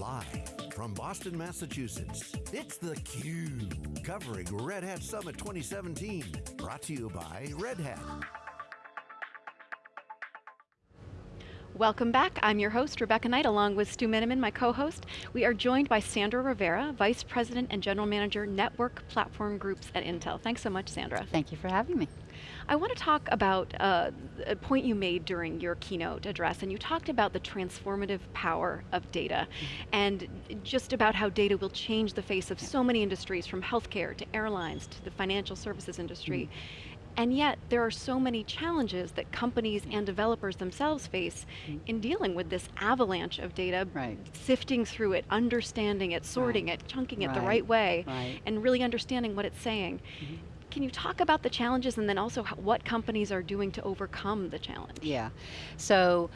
Live from Boston, Massachusetts, it's theCUBE, covering Red Hat Summit 2017. Brought to you by Red Hat. Welcome back, I'm your host, Rebecca Knight, along with Stu Miniman, my co-host. We are joined by Sandra Rivera, Vice President and General Manager, Network Platform Groups at Intel. Thanks so much, Sandra. Thank you for having me. I want to talk about uh, a point you made during your keynote address, and you talked about the transformative power of data, mm -hmm. and just about how data will change the face of so many industries, from healthcare to airlines to the financial services industry. Mm -hmm. And yet, there are so many challenges that companies and developers themselves face mm. in dealing with this avalanche of data, right. sifting through it, understanding it, sorting right. it, chunking it right. the right way, and really understanding what it's saying. Mm -hmm. Can you talk about the challenges and then also what companies are doing to overcome the challenge? Yeah, so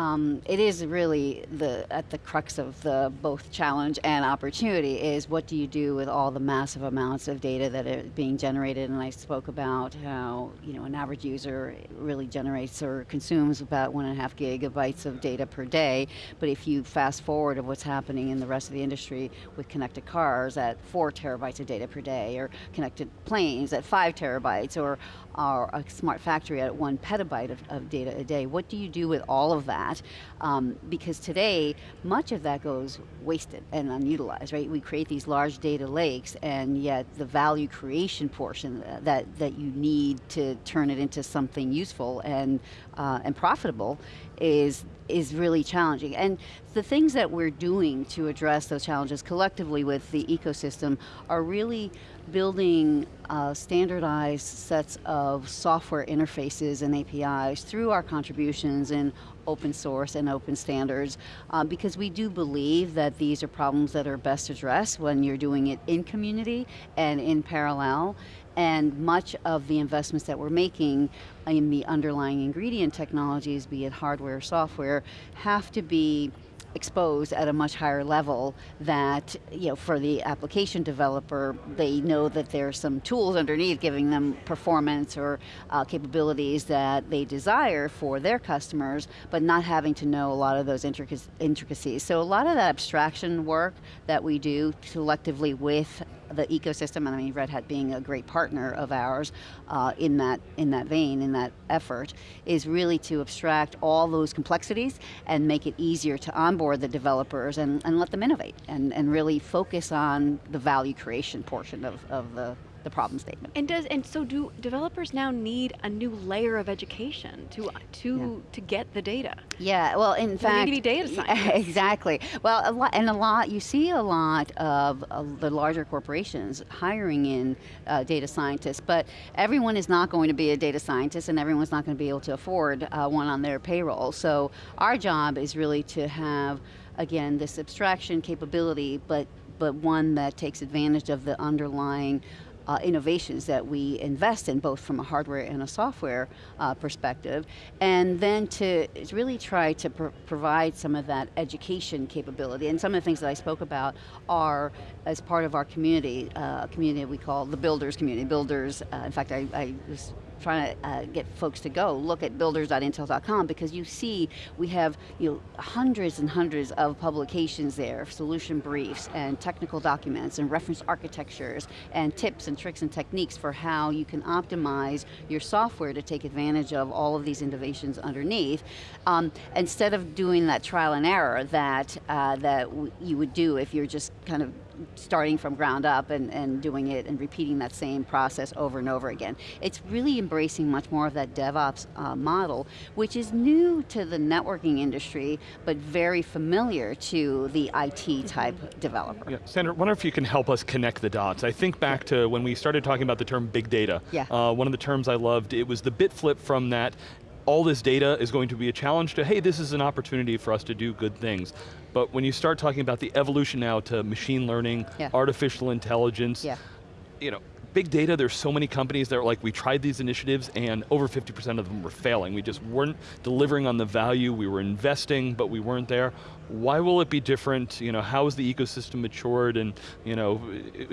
um, it is really the at the crux of the both challenge and opportunity is what do you do with all the massive amounts of data that are being generated? And I spoke about how you know an average user really generates or consumes about one and a half gigabytes of data per day. But if you fast forward of what's happening in the rest of the industry with connected cars at four terabytes of data per day or connected planes at five terabytes or, or a smart factory at one petabyte of, of data a day. What do you do with all of that that, um, because today, much of that goes wasted and unutilized, right? We create these large data lakes, and yet the value creation portion that, that you need to turn it into something useful and, uh, and profitable is, is really challenging. And the things that we're doing to address those challenges collectively with the ecosystem are really building uh, standardized sets of software interfaces and APIs through our contributions in open source and open standards uh, because we do believe that these are problems that are best addressed when you're doing it in community and in parallel. And much of the investments that we're making in the underlying ingredient technologies, be it hardware or software, have to be exposed at a much higher level that, you know, for the application developer, they know that there's some tools underneath giving them performance or uh, capabilities that they desire for their customers, but not having to know a lot of those intricacies. So a lot of that abstraction work that we do collectively with the ecosystem, and I mean Red Hat being a great partner of ours uh, in, that, in that vein, in that effort, is really to abstract all those complexities and make it easier to onboard the developers and, and let them innovate and, and really focus on the value creation portion of, of the the problem statement. And does and so do developers now need a new layer of education to to yeah. to get the data? Yeah, well in fact, need data scientists. exactly. Well, a lot and a lot you see a lot of uh, the larger corporations hiring in uh, data scientists, but everyone is not going to be a data scientist, and everyone's not going to be able to afford uh, one on their payroll. So our job is really to have again this abstraction capability, but but one that takes advantage of the underlying uh, innovations that we invest in, both from a hardware and a software uh, perspective, and then to really try to pr provide some of that education capability. And some of the things that I spoke about are as part of our community, uh, community we call the builders community. Builders, uh, in fact, I, I was trying to uh, get folks to go, look at builders.intel.com because you see we have you know, hundreds and hundreds of publications there, solution briefs and technical documents and reference architectures and tips and tricks and techniques for how you can optimize your software to take advantage of all of these innovations underneath. Um, instead of doing that trial and error that, uh, that you would do if you're just kind of starting from ground up and, and doing it and repeating that same process over and over again. It's really embracing much more of that DevOps uh, model, which is new to the networking industry, but very familiar to the IT type developer. Yeah, Sandra, I wonder if you can help us connect the dots. I think back to when we started talking about the term big data. Yeah. Uh, one of the terms I loved, it was the bit flip from that all this data is going to be a challenge to, hey, this is an opportunity for us to do good things. But when you start talking about the evolution now to machine learning, yeah. artificial intelligence, yeah. you know, big data, there's so many companies that are like, we tried these initiatives and over 50% of them were failing. We just weren't delivering on the value, we were investing, but we weren't there. Why will it be different? You know, how has the ecosystem matured and, you know,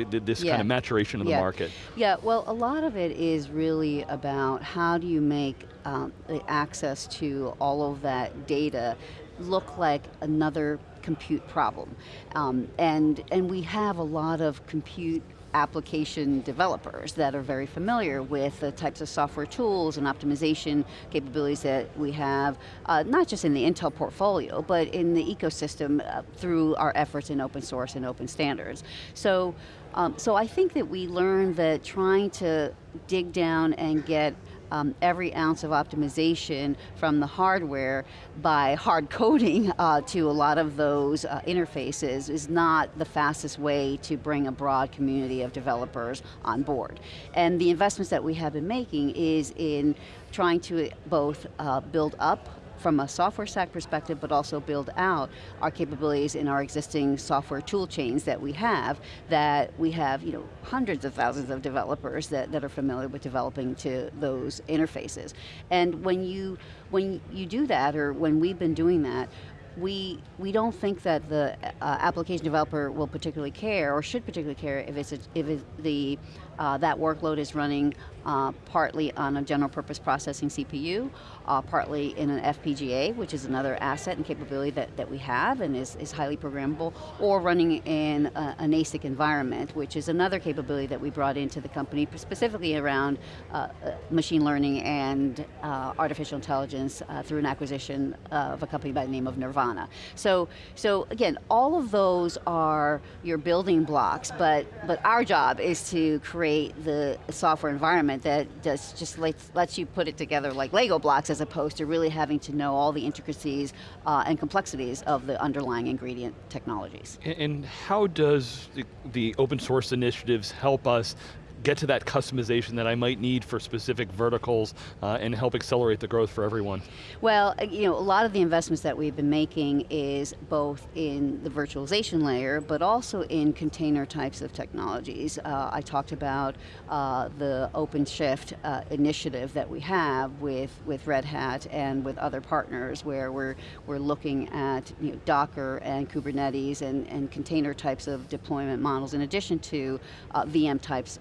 this yeah. kind of maturation of yeah. the market? Yeah, well, a lot of it is really about how do you make um, access to all of that data look like another compute problem. Um, and, and we have a lot of compute application developers that are very familiar with the types of software tools and optimization capabilities that we have, uh, not just in the Intel portfolio, but in the ecosystem uh, through our efforts in open source and open standards. So, um, so I think that we learned that trying to dig down and get um, every ounce of optimization from the hardware by hard coding uh, to a lot of those uh, interfaces is not the fastest way to bring a broad community of developers on board. And the investments that we have been making is in trying to both uh, build up from a software stack perspective, but also build out our capabilities in our existing software tool chains that we have, that we have you know, hundreds of thousands of developers that, that are familiar with developing to those interfaces. And when you, when you do that, or when we've been doing that, we, we don't think that the uh, application developer will particularly care, or should particularly care, if, it's a, if it's the, uh, that workload is running uh, partly on a general purpose processing CPU, uh, partly in an FPGA, which is another asset and capability that, that we have and is, is highly programmable, or running in a, an ASIC environment, which is another capability that we brought into the company, specifically around uh, uh machine learning and uh, artificial intelligence through an acquisition of a company by the name of Nervana. So, so again, all of those are your building blocks, but, but our job is to create the software environment that does just lets, lets you put it together like Lego blocks as opposed to really having to know all the intricacies uh, and complexities of the underlying ingredient technologies. And, and how does the, the open source initiatives help us get to that customization that I might need for specific verticals uh, and help accelerate the growth for everyone? Well, uh, you know, a lot of the investments that we've been making is both in the virtualization layer, but also in container types of technologies. Uh, I talked about uh, the OpenShift uh, initiative that we have with, with Red Hat and with other partners where we're, we're looking at you know, Docker and Kubernetes and, and container types of deployment models in addition to uh, VM types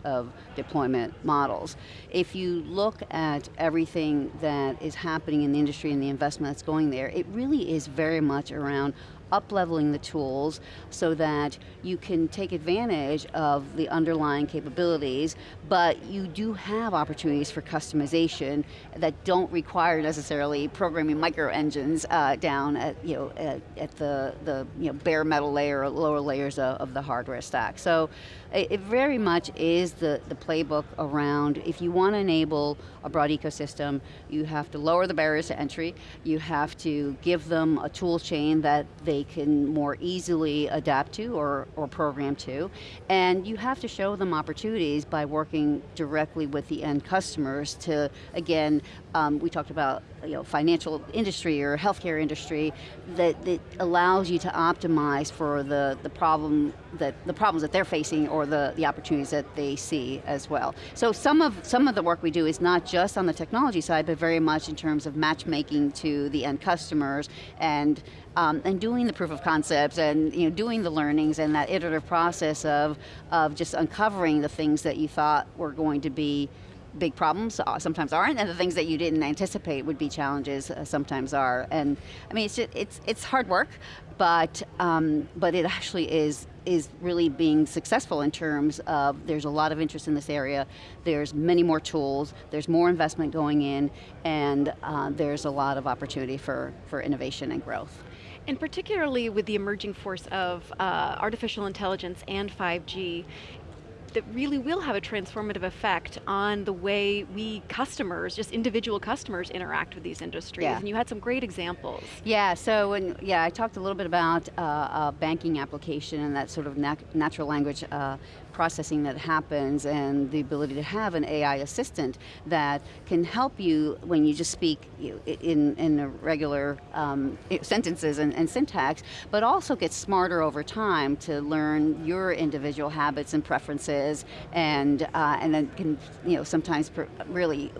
deployment models. If you look at everything that is happening in the industry and the investment that's going there, it really is very much around up-leveling the tools so that you can take advantage of the underlying capabilities, but you do have opportunities for customization that don't require necessarily programming micro engines uh, down at, you know, at, at, the, the you know, bare metal layer or lower layers of, of the hardware stack. So it, it very much is the, the playbook around if you want to enable a broad ecosystem, you have to lower the barriers to entry, you have to give them a tool chain that they they can more easily adapt to or, or program to. And you have to show them opportunities by working directly with the end customers to, again, um, we talked about you know, financial industry or healthcare industry that, that allows you to optimize for the, the problem that the problems that they're facing or the, the opportunities that they see as well. So some of some of the work we do is not just on the technology side, but very much in terms of matchmaking to the end customers and um, and doing the proof of concepts and you know, doing the learnings and that iterative process of, of just uncovering the things that you thought were going to be big problems uh, sometimes aren't, and the things that you didn't anticipate would be challenges uh, sometimes are. And I mean, it's just, it's it's hard work, but um, but it actually is is really being successful in terms of there's a lot of interest in this area. There's many more tools. There's more investment going in, and uh, there's a lot of opportunity for for innovation and growth. And particularly with the emerging force of uh, artificial intelligence and 5G, that really will have a transformative effect on the way we customers, just individual customers interact with these industries. Yeah. And you had some great examples. Yeah, so when, yeah, I talked a little bit about uh, a banking application and that sort of nat natural language uh, processing that happens and the ability to have an AI assistant that can help you when you just speak in, in regular um, sentences and, and syntax, but also get smarter over time to learn your individual habits and preferences and, uh, and then can you know, sometimes really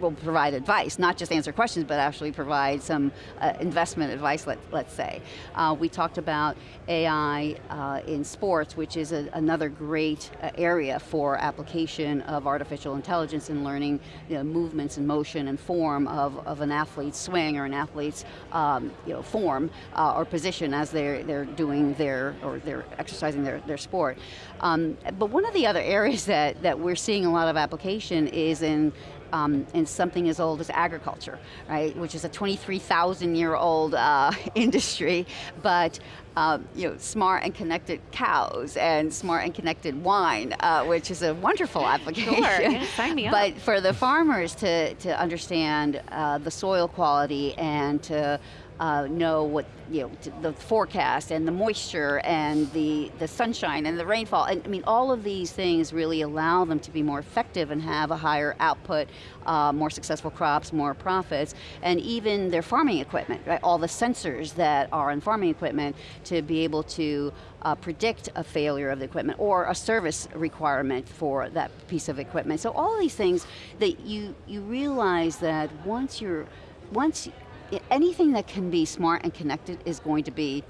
will provide advice, not just answer questions, but actually provide some uh, investment advice, let, let's say. Uh, we talked about AI uh, in sports, which is a, another great uh, area for application of artificial intelligence and learning you know, movements and motion and form of, of an athlete's swing or an athlete's um, you know, form uh, or position as they're, they're doing their, or they're exercising their, their sport. Um, but one of the other areas that, that we're seeing a lot of application is in um, in something as old as agriculture, right? Which is a 23,000 year old uh, industry, but um, you know, smart and connected cows and smart and connected wine, uh, which is a wonderful application. Sure, yeah, sign me up. But for the farmers to, to understand uh, the soil quality and to uh, know what, you know, the forecast and the moisture and the, the sunshine and the rainfall. And I mean, all of these things really allow them to be more effective and have a higher output, uh, more successful crops, more profits, and even their farming equipment, right? All the sensors that are in farming equipment to be able to uh, predict a failure of the equipment or a service requirement for that piece of equipment. So all these things that you, you realize that once you're, once anything that can be smart and connected is going to be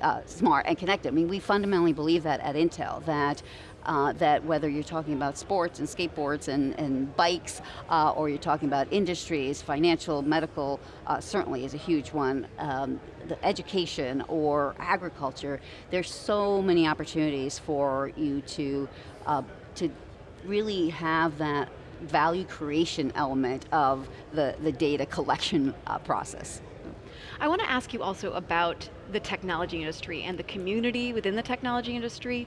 uh, smart and connected. I mean, we fundamentally believe that at Intel, that uh, that whether you're talking about sports and skateboards and, and bikes, uh, or you're talking about industries, financial, medical, uh, certainly is a huge one, um, the education or agriculture, there's so many opportunities for you to, uh, to really have that value creation element of the, the data collection uh, process. I want to ask you also about the technology industry and the community within the technology industry.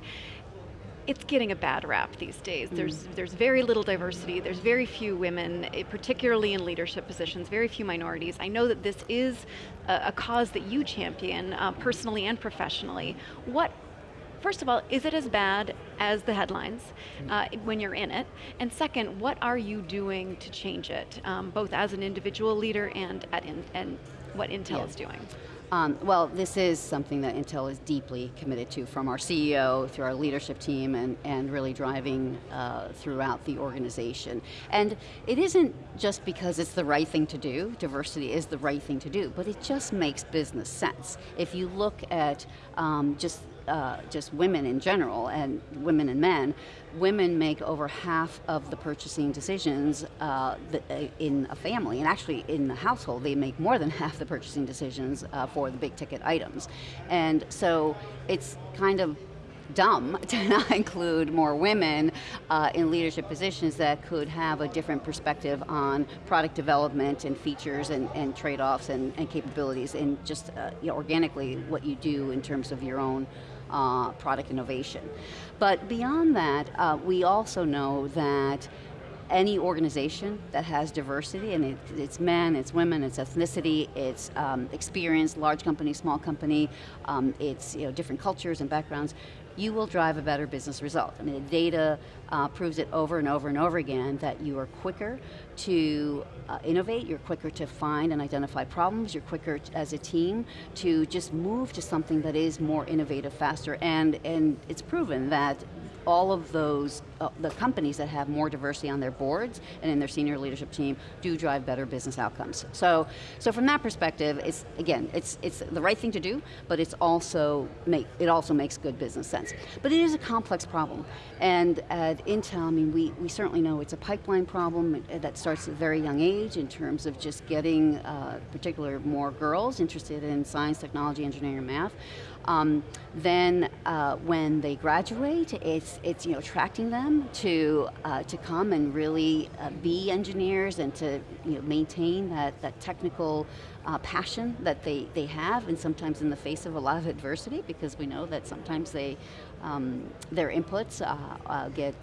It's getting a bad rap these days. Mm. There's, there's very little diversity, there's very few women, eh, particularly in leadership positions, very few minorities. I know that this is a, a cause that you champion, uh, personally and professionally. What first of all, is it as bad as the headlines uh, when you're in it? And second, what are you doing to change it, um, both as an individual leader and at in, and what Intel yeah. is doing? Um, well, this is something that Intel is deeply committed to from our CEO through our leadership team and, and really driving uh, throughout the organization. And it isn't just because it's the right thing to do, diversity is the right thing to do, but it just makes business sense. If you look at um, just uh, just women in general and women and men, women make over half of the purchasing decisions uh, uh, in a family, and actually in the household, they make more than half the purchasing decisions uh, for the big ticket items. And so it's kind of dumb to not include more women uh, in leadership positions that could have a different perspective on product development and features and, and trade-offs and, and, capabilities and just uh, you know, organically what you do in terms of your own uh, product innovation. But beyond that, uh, we also know that any organization that has diversity, and it, it's men, it's women, it's ethnicity, it's um, experience, large company, small company, um, it's you know, different cultures and backgrounds, you will drive a better business result. I mean, the data uh, proves it over and over and over again that you are quicker to uh, innovate, you're quicker to find and identify problems, you're quicker as a team to just move to something that is more innovative, faster, and, and it's proven that all of those, uh, the companies that have more diversity on their boards and in their senior leadership team do drive better business outcomes. So, so from that perspective, it's, again, it's, it's the right thing to do, but it's also make, it also makes good business sense. But it is a complex problem. And at Intel, I mean, we, we certainly know it's a pipeline problem that starts at a very young age in terms of just getting, uh, particular more girls interested in science, technology, engineering, and math. Um, then uh, when they graduate, it's, it's you know, attracting them to, uh, to come and really uh, be engineers and to you know, maintain that, that technical uh, passion that they, they have and sometimes in the face of a lot of adversity because we know that sometimes they, um, their inputs uh, uh, get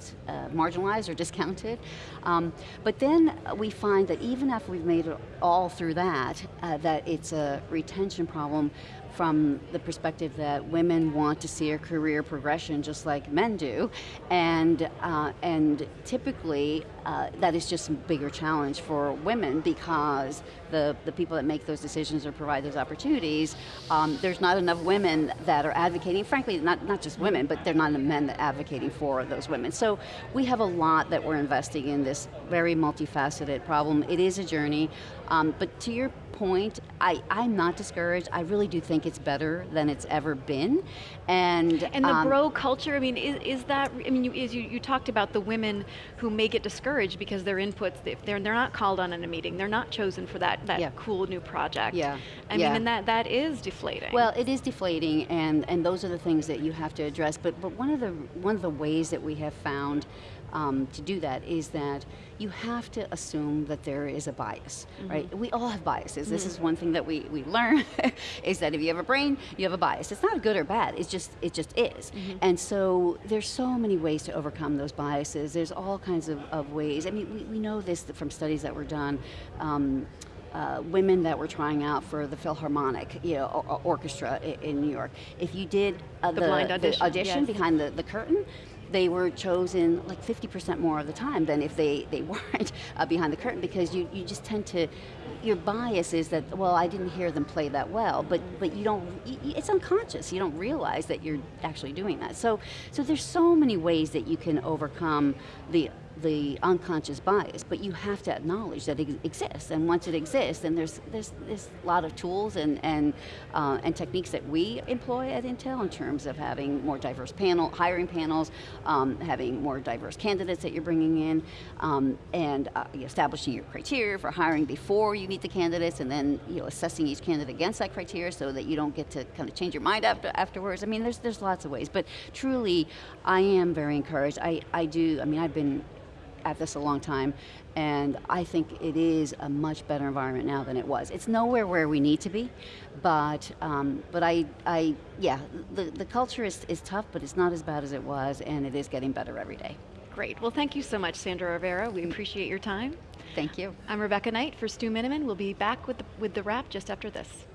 marginalized or discounted. Um, but then we find that even after we've made it all through that, that it's a retention problem from the perspective that women want to see a career progression just like men do, and, uh, and typically uh, that is just a bigger challenge for women because the, the people that make those decisions or provide those opportunities, um, there's not enough women that are advocating, frankly, not, not just women, but there are not enough men that are advocating for those women. So we have a lot that we're investing in this very multifaceted problem. It is a journey, um, but to your point, I, I'm not discouraged. I really do think it's better than it's ever been. And, And the um, bro culture, I mean, is, is that, I mean, you, is you, you talked about the women who may get discouraged because their inputs, if they're, they're not called on in a meeting, they're not chosen for that, that Yeah. cool new project. Yeah, I yeah. mean, and that, that is deflating. Well, it is deflating, and, and those are the things that you have to address. But but one of the one of the ways that we have found um, to do that is that you have to assume that there is a bias, right? We all have biases. This is one thing that we, we learn is that if you have a brain, you have a bias. It's not good or bad. It's just it just is. And so there's so many ways to overcome those biases. There's all kinds of, of ways. I mean, we, we know this from studies that were done. Um, uh, women that were trying out for the Philharmonic, you know, or, or- orchestra in, in New York. If you did uh, The blind audition, yes. behind the, the curtain, they were chosen like 50% more of the time than if they, they weren't uh, behind the curtain because you, you just tend to, your bias is that, well, I didn't hear them play that well, but, but you don't, it's unconscious. You don't realize that you're actually doing that. So, so there's so many ways that you can overcome the the unconscious bias, but you have to acknowledge that it exists. And once it exists, then there's there's, a lot of tools and and uh, and techniques that we employ at Intel in terms of having more diverse panel hiring panels, um, having more diverse candidates that you're bringing in, um, and uh, establishing your criteria for hiring before you meet the candidates, and then you know assessing each candidate against that criteria so that you don't get to kind of change your mind after afterwards. I mean, there's there's lots of ways, but truly, I am very encouraged. I I do. I mean, I've been at this a long time, and I think it is a much better environment now than it was. It's nowhere where we need to be, but um, but I I yeah the the culture is is tough, but it's not as bad as it was, and it is getting better every day. Great. Well, thank you so much, Sandra Rivera. We appreciate your time. Thank you. I'm Rebecca Knight for Stu Miniman. We'll be back with the, with the wrap just after this.